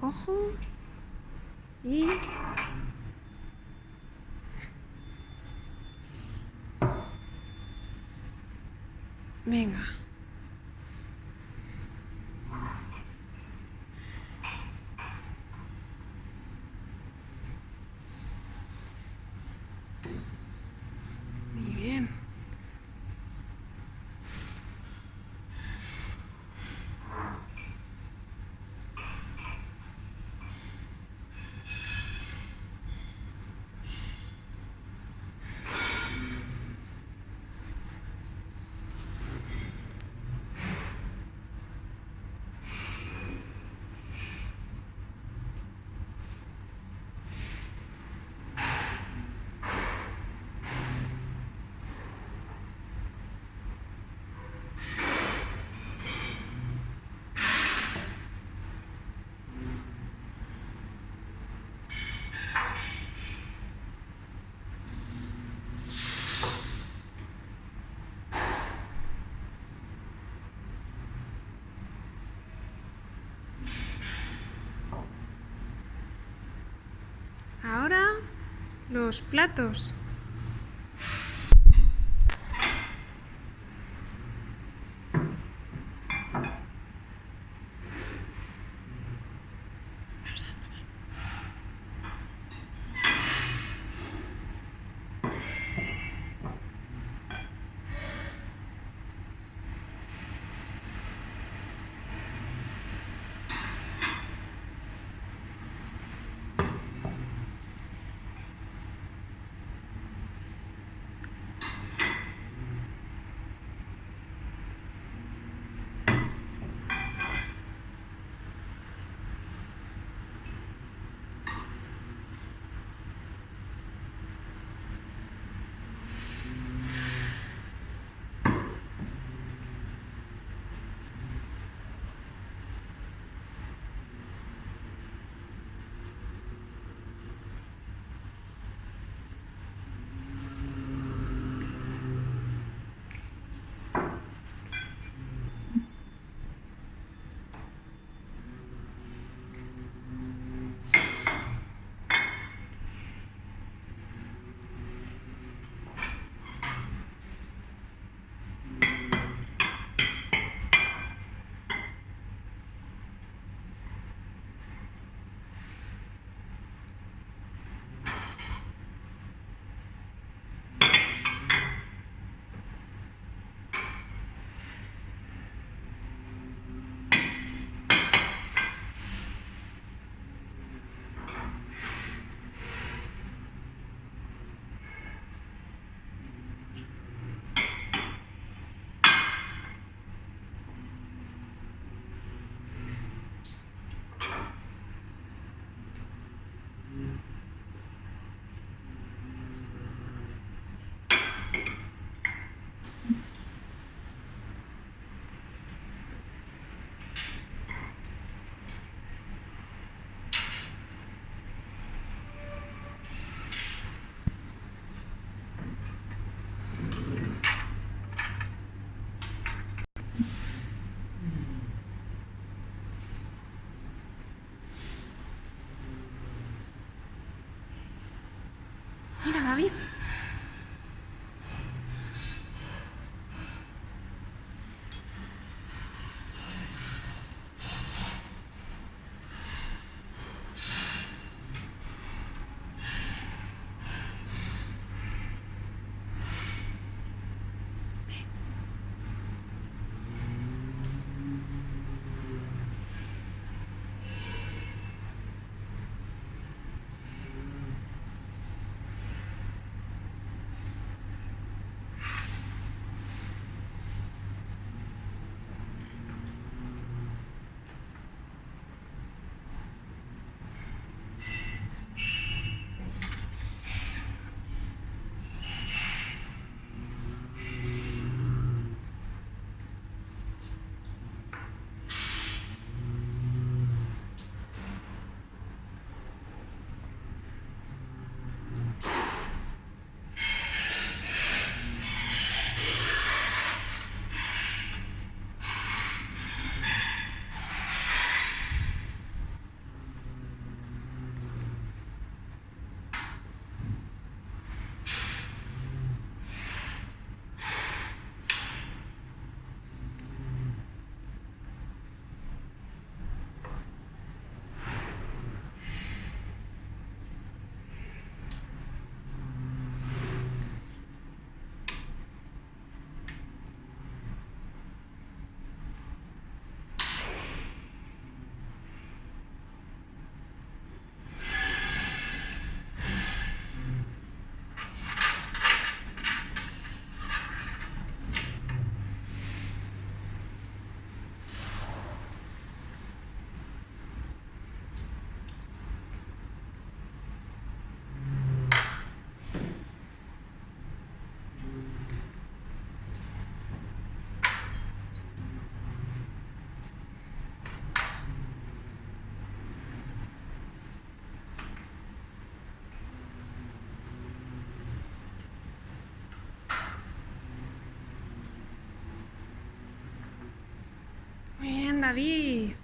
cojo y venga los platos. David.